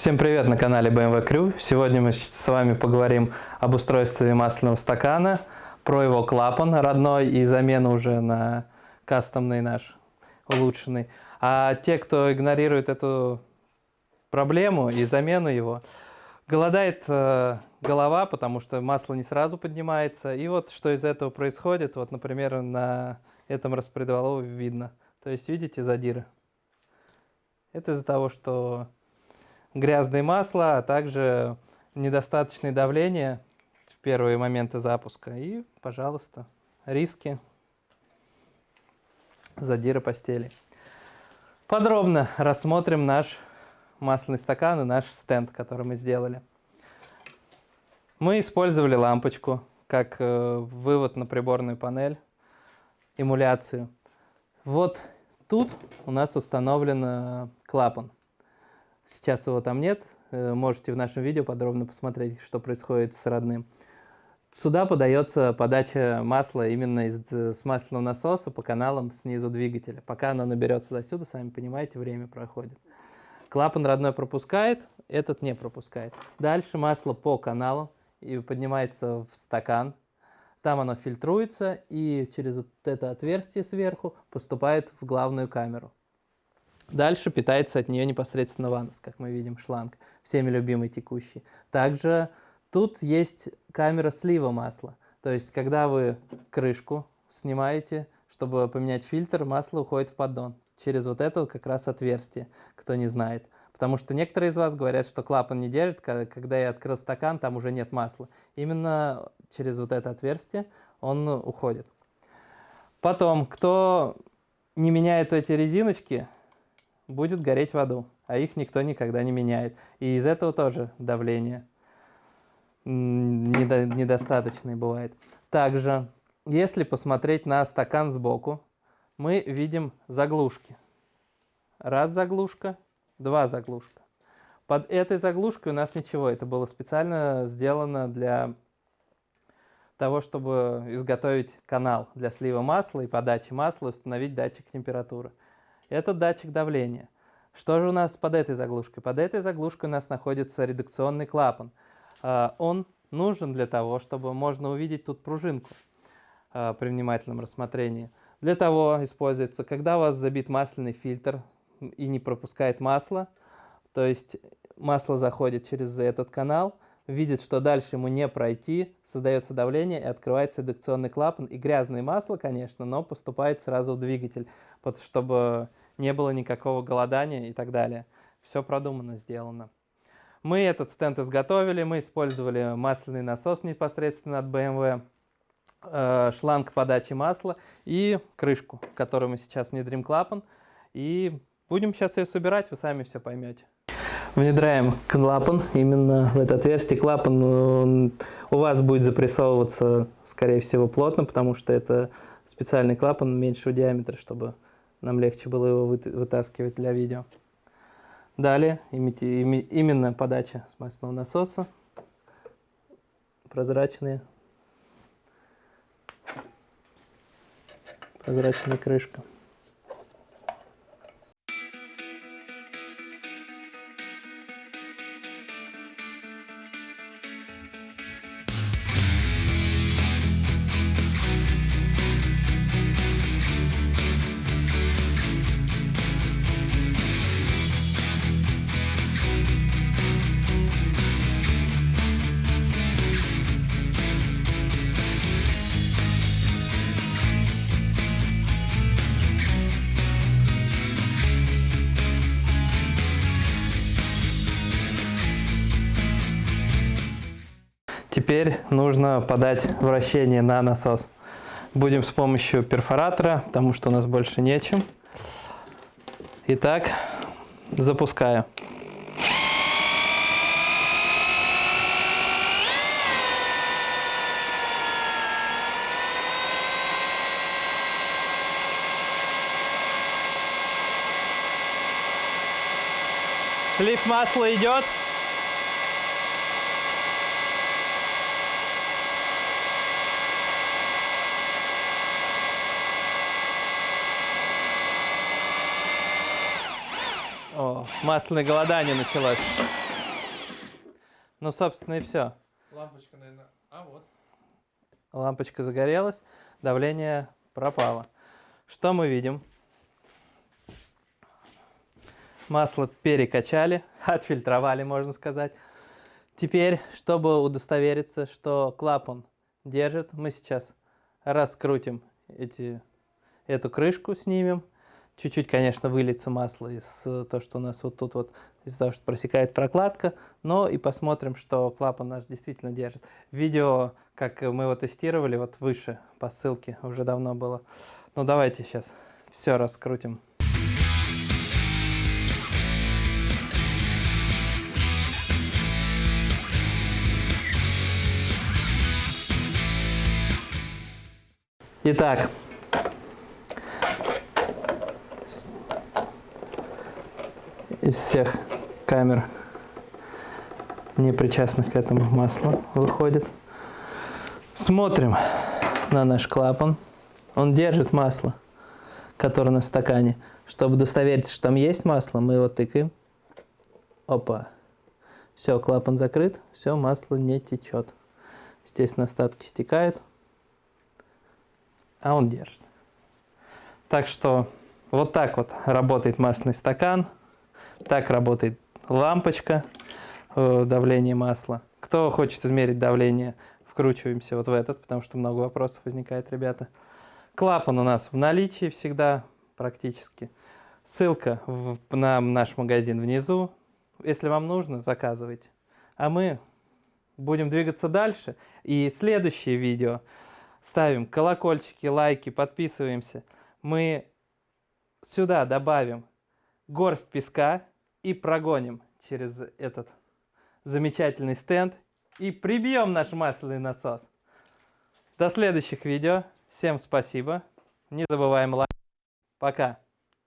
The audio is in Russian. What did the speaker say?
Всем привет на канале BMW Crew. Сегодня мы с вами поговорим об устройстве масляного стакана, про его клапан родной и замену уже на кастомный наш, улучшенный. А те, кто игнорирует эту проблему и замену его, голодает э, голова, потому что масло не сразу поднимается. И вот что из этого происходит, вот, например, на этом распредвалове видно. То есть, видите, задиры? Это из-за того, что грязное масло, а также недостаточное давление в первые моменты запуска. И, пожалуйста, риски задира постели. Подробно рассмотрим наш масляный стакан и наш стенд, который мы сделали. Мы использовали лампочку как э, вывод на приборную панель, эмуляцию. Вот тут у нас установлен э, клапан. Сейчас его там нет. Э, можете в нашем видео подробно посмотреть, что происходит с родным. Сюда подается подача масла именно из, э, с масляного насоса по каналам снизу двигателя. Пока оно наберет сюда-сюда, сами понимаете, время проходит. Клапан родной пропускает, этот не пропускает. Дальше масло по каналу и поднимается в стакан. Там оно фильтруется и через вот это отверстие сверху поступает в главную камеру. Дальше питается от нее непосредственно ванус, как мы видим, шланг, всеми любимый текущий. Также тут есть камера слива масла. То есть, когда вы крышку снимаете, чтобы поменять фильтр, масло уходит в поддон. Через вот это как раз отверстие, кто не знает. Потому что некоторые из вас говорят, что клапан не держит, когда я открыл стакан, там уже нет масла. Именно через вот это отверстие он уходит. Потом, кто не меняет эти резиночки, будет гореть в аду, а их никто никогда не меняет. И из этого тоже давление недо, недостаточное бывает. Также, если посмотреть на стакан сбоку, мы видим заглушки. Раз заглушка, два заглушка. Под этой заглушкой у нас ничего, это было специально сделано для того, чтобы изготовить канал для слива масла и подачи масла, установить датчик температуры. Это датчик давления. Что же у нас под этой заглушкой? Под этой заглушкой у нас находится редукционный клапан. А, он нужен для того, чтобы можно увидеть тут пружинку а, при внимательном рассмотрении. Для того используется, когда у вас забит масляный фильтр и не пропускает масло, то есть масло заходит через этот канал, видит, что дальше ему не пройти, создается давление и открывается редукционный клапан. И грязное масло, конечно, но поступает сразу в двигатель, чтобы не было никакого голодания и так далее. Все продумано, сделано. Мы этот стенд изготовили, мы использовали масляный насос непосредственно от BMW, э, шланг подачи масла и крышку, которую мы сейчас внедрим клапан. И будем сейчас ее собирать, вы сами все поймете. Внедряем клапан именно в это отверстие. Клапан он, у вас будет запрессовываться, скорее всего, плотно, потому что это специальный клапан меньшего диаметра, чтобы нам легче было его вытаскивать для видео. Далее именно подача с масляного насоса. Прозрачные. Прозрачная крышка. Теперь нужно подать вращение на насос. Будем с помощью перфоратора, потому что у нас больше нечем. Итак, запускаю. Слив масла идет. О, масляное голодание началось. Ну, собственно, и все. Лампочка, наверное. А вот. Лампочка загорелась, давление пропало. Что мы видим? Масло перекачали, отфильтровали, можно сказать. Теперь, чтобы удостовериться, что клапан держит, мы сейчас раскрутим эти, эту крышку, снимем. Чуть-чуть, конечно, выльется масло из э, то, что у нас вот тут вот, из-за того, что просекает прокладка, но и посмотрим, что клапан наш действительно держит. Видео, как мы его тестировали, вот выше по ссылке уже давно было. Ну давайте сейчас все раскрутим. Итак, из всех камер, не причастных к этому масло выходит. Смотрим на наш клапан. Он держит масло, которое на стакане. Чтобы удостовериться, что там есть масло, мы его тыкаем. Опа. Все, клапан закрыт, все, масло не течет. Естественно, остатки стекают, а он держит. Так что вот так вот работает масляный стакан. Так работает лампочка, э, давление масла. Кто хочет измерить давление, вкручиваемся вот в этот, потому что много вопросов возникает, ребята. Клапан у нас в наличии всегда практически. Ссылка в, на наш магазин внизу. Если вам нужно, заказывайте. А мы будем двигаться дальше. И следующее видео ставим колокольчики, лайки, подписываемся. Мы сюда добавим горсть песка и прогоним через этот замечательный стенд и прибьем наш масляный насос. До следующих видео. Всем спасибо. Не забываем лайк. Пока.